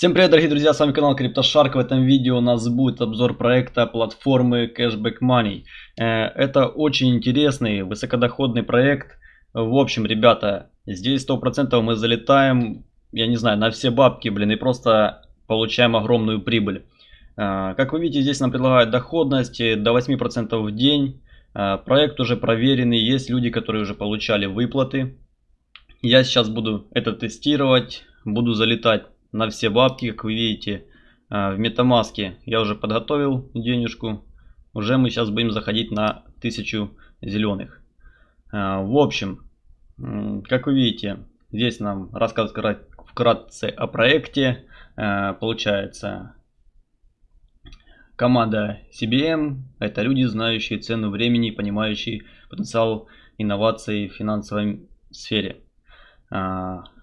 Всем привет, дорогие друзья, с вами канал CryptoShark. В этом видео у нас будет обзор проекта платформы Cashback Money. Э, это очень интересный, высокодоходный проект. В общем, ребята, здесь 100% мы залетаем, я не знаю, на все бабки, блин, и просто получаем огромную прибыль. Э, как вы видите, здесь нам предлагают доходность до 8% в день. Э, проект уже проверенный, есть люди, которые уже получали выплаты. Я сейчас буду это тестировать, буду залетать на все бабки, как вы видите, а, в метамаске я уже подготовил денежку. Уже мы сейчас будем заходить на 1000 зеленых. А, в общем, как вы видите, здесь нам рассказывают вкратце о проекте. А, получается, команда CBM это люди, знающие цену времени и понимающие потенциал инноваций в финансовой сфере.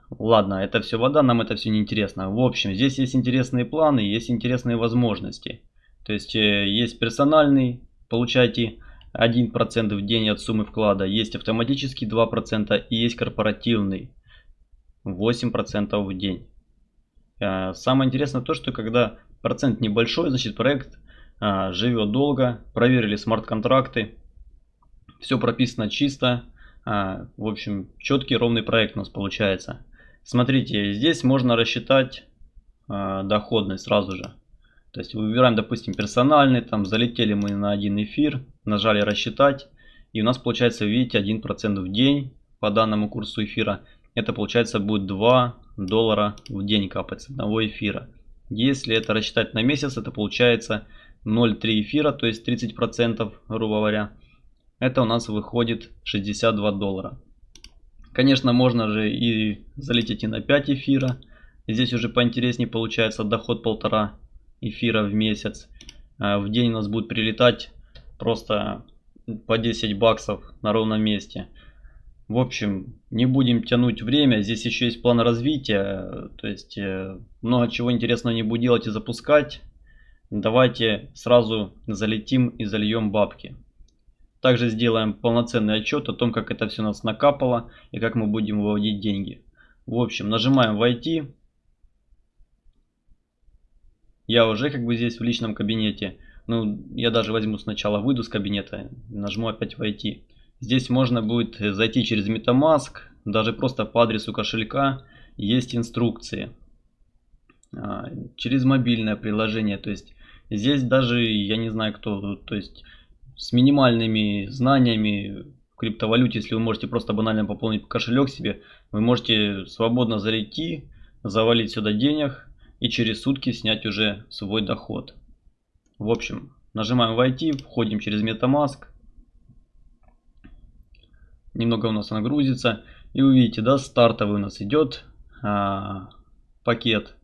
Ладно, это все вода, нам это все не интересно. В общем, здесь есть интересные планы, есть интересные возможности. То есть э, есть персональный, получайте 1% в день от суммы вклада, есть автоматический 2% и есть корпоративный 8% в день. Э, самое интересное то, что когда процент небольшой, значит проект э, живет долго, проверили смарт-контракты, все прописано чисто, в общем четкий ровный проект у нас получается. Смотрите, здесь можно рассчитать э, доходность сразу же. То есть выбираем, допустим, персональный, там залетели мы на один эфир, нажали рассчитать, и у нас получается, видите, 1% в день по данному курсу эфира. Это получается будет 2 доллара в день капать с одного эфира. Если это рассчитать на месяц, это получается 0,3 эфира, то есть 30%, грубо говоря. Это у нас выходит 62 доллара. Конечно, можно же и залететь и на 5 эфира. Здесь уже поинтереснее получается доход полтора эфира в месяц. А, в день у нас будет прилетать просто по 10 баксов на ровном месте. В общем, не будем тянуть время. Здесь еще есть план развития. То есть э, много чего интересного не буду делать и запускать. Давайте сразу залетим и зальем бабки. Также сделаем полноценный отчет о том, как это все нас накапало и как мы будем выводить деньги. В общем, нажимаем «Войти». Я уже как бы здесь в личном кабинете. Ну, я даже возьму сначала, выйду с кабинета, нажму опять «Войти». Здесь можно будет зайти через MetaMask, даже просто по адресу кошелька есть инструкции. А, через мобильное приложение, то есть здесь даже, я не знаю кто, то есть с минимальными знаниями в криптовалюте, если вы можете просто банально пополнить кошелек себе, вы можете свободно зайти, завалить сюда денег и через сутки снять уже свой доход. В общем, нажимаем войти, входим через MetaMask. Немного у нас она грузится. И увидите, да, стартовый у нас идет а, пакет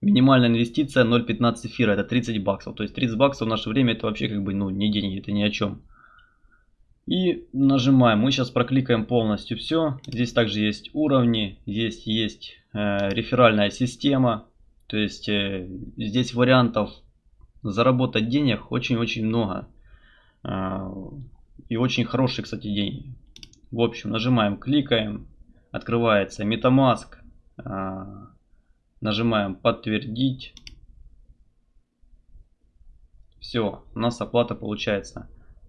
Минимальная инвестиция 0.15 эфира, это 30 баксов. То есть 30 баксов в наше время это вообще как бы ну не деньги, это ни о чем. И нажимаем. Мы сейчас прокликаем полностью все. Здесь также есть уровни, здесь есть э, реферальная система. То есть э, здесь вариантов заработать денег очень-очень много. Э, и очень хорошие, кстати, деньги. В общем, нажимаем, кликаем. Открывается MetaMask. Э, Нажимаем подтвердить. Все, у нас оплата получается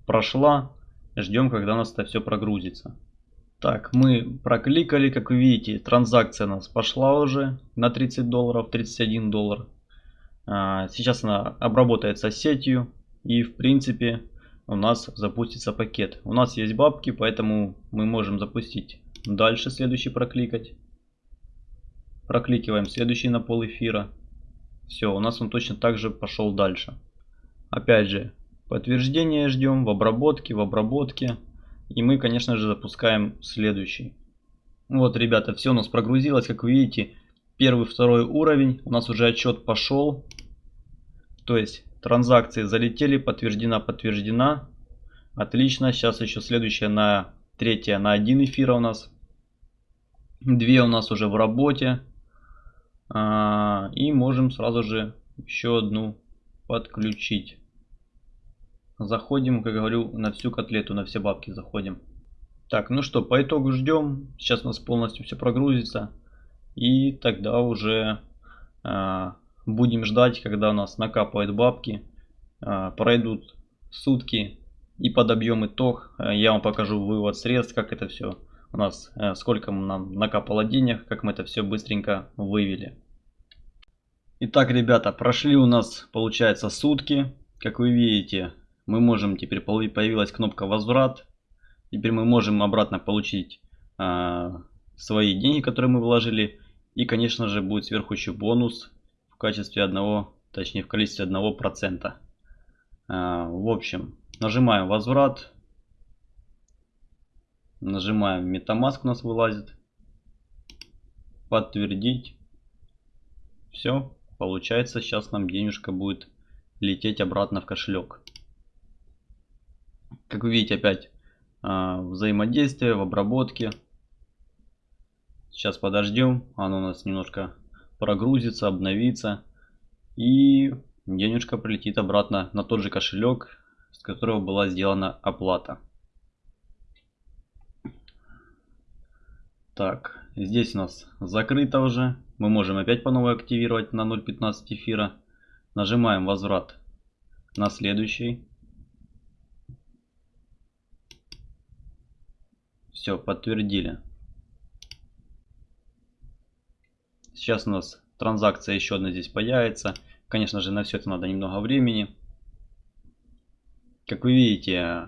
прошла. Ждем, когда у нас это все прогрузится. Так, мы прокликали, как вы видите, транзакция у нас пошла уже на 30 долларов, 31 доллар. А, сейчас она обработается сетью и в принципе у нас запустится пакет. У нас есть бабки, поэтому мы можем запустить дальше, следующий прокликать. Прокликиваем следующий на пол эфира. Все, у нас он точно так же пошел дальше. Опять же, подтверждение ждем в обработке, в обработке. И мы, конечно же, запускаем следующий. Вот, ребята, все у нас прогрузилось. Как вы видите, первый, второй уровень. У нас уже отчет пошел. То есть, транзакции залетели, подтверждена, подтверждена. Отлично. Сейчас еще следующая на третья на один эфира у нас. Две у нас уже в работе. А, и можем сразу же еще одну подключить. Заходим, как говорю, на всю котлету, на все бабки заходим. Так, ну что, по итогу ждем. Сейчас у нас полностью все прогрузится. И тогда уже э, будем ждать, когда у нас накапают бабки, а, пройдут сутки и подобьем итог. Я вам покажу вывод средств, как это все у нас, э, сколько нам накапало денег, как мы это все быстренько вывели. Итак, ребята, прошли у нас, получается, сутки. Как вы видите, мы можем, теперь появилась кнопка возврат. Теперь мы можем обратно получить э, свои деньги, которые мы вложили. И, конечно же, будет сверху еще бонус в качестве одного, точнее в количестве одного процента. Э, в общем, нажимаем возврат. Нажимаем MetaMask у нас вылазит. Подтвердить. Все, получается сейчас нам денежка будет лететь обратно в кошелек. Как вы видите опять э, взаимодействие в обработке. Сейчас подождем, оно у нас немножко прогрузится, обновится. И денежка прилетит обратно на тот же кошелек, с которого была сделана оплата. Так, здесь у нас закрыто уже. Мы можем опять по новой активировать на 0.15 эфира. Нажимаем возврат на следующий. Все, подтвердили. Сейчас у нас транзакция еще одна здесь появится. Конечно же, на все это надо немного времени. Как вы видите,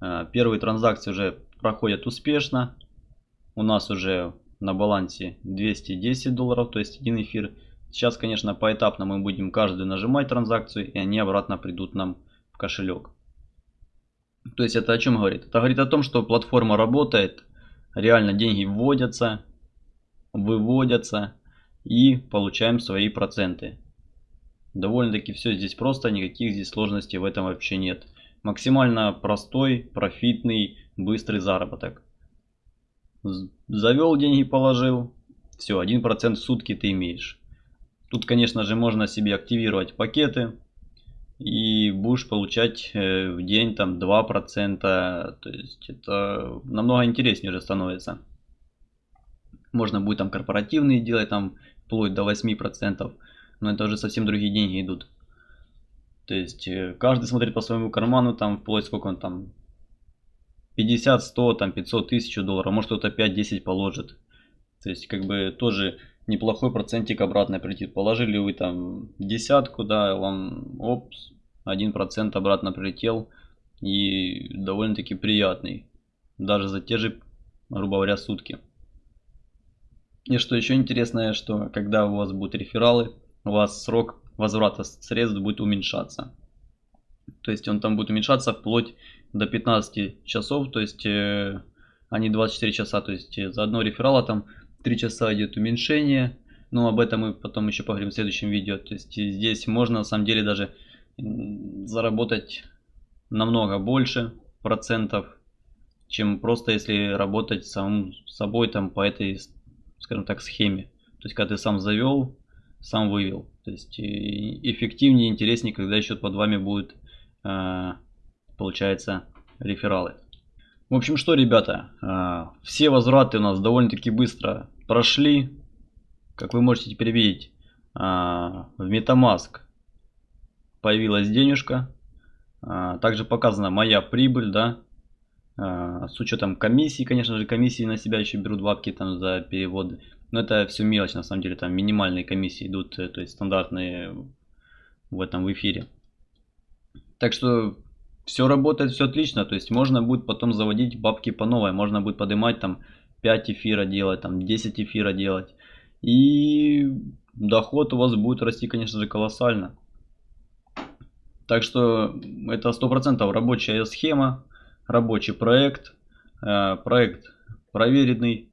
э, первые транзакции уже проходят успешно у нас уже на балансе 210 долларов, то есть один эфир. Сейчас, конечно, поэтапно мы будем каждую нажимать транзакцию, и они обратно придут нам в кошелек. То есть это о чем говорит? Это говорит о том, что платформа работает, реально деньги вводятся, выводятся и получаем свои проценты. Довольно-таки все здесь просто, никаких здесь сложностей в этом вообще нет. Максимально простой, профитный, быстрый заработок. Завел деньги, положил. Все, 1% в сутки ты имеешь. Тут, конечно же, можно себе активировать пакеты. И будешь получать э, в день там 2%. То есть это намного интереснее уже становится. Можно будет там корпоративные делать, там вплоть до 8%. Но это уже совсем другие деньги идут. То есть э, каждый смотрит по своему карману, там вплоть сколько он там 50, 100, там 500 тысяч долларов, может кто-то 5-10 положит. То есть как бы тоже неплохой процентик обратно прилетит. Положили вы там десятку, да, вам опс, 1% обратно прилетел. И довольно-таки приятный. Даже за те же, грубо говоря, сутки. И что еще интересное, что когда у вас будут рефералы, у вас срок возврата средств будет уменьшаться. То есть он там будет уменьшаться вплоть до 15 часов, то есть э, они 24 часа, то есть э, за одно реферала там 3 часа идет уменьшение. Но об этом мы потом еще поговорим в следующем видео. То есть здесь можно на самом деле даже заработать намного больше процентов, чем просто если работать самым собой там по этой, скажем так, схеме. То есть когда ты сам завел, сам вывел. То есть эффективнее, интереснее, когда счет под вами будет э, получается, рефералы. В общем, что, ребята, а, все возвраты у нас довольно-таки быстро прошли. Как вы можете теперь видеть, а, в Metamask появилась денежка. А, также показана моя прибыль, да, с учетом комиссии, конечно же, комиссии на себя еще берут бабки там за переводы. Но это все мелочь, на самом деле, там минимальные комиссии идут, э, то есть стандартные в этом эфире. Так что все работает, все отлично. То есть можно будет потом заводить бабки по новой. Можно будет поднимать там 5 эфира делать, там 10 эфира делать. И доход у вас будет расти, конечно же, колоссально. Так что это 100% рабочая схема, рабочий проект. Э, проект проверенный.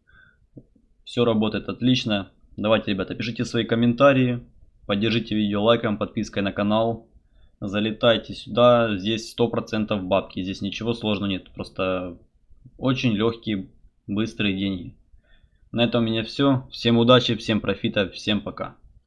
Все работает отлично. Давайте, ребята, пишите свои комментарии. Поддержите видео лайком, подпиской на канал залетайте сюда, здесь 100% бабки, здесь ничего сложного нет, просто очень легкие, быстрые деньги. На этом у меня все, всем удачи, всем профита, всем пока.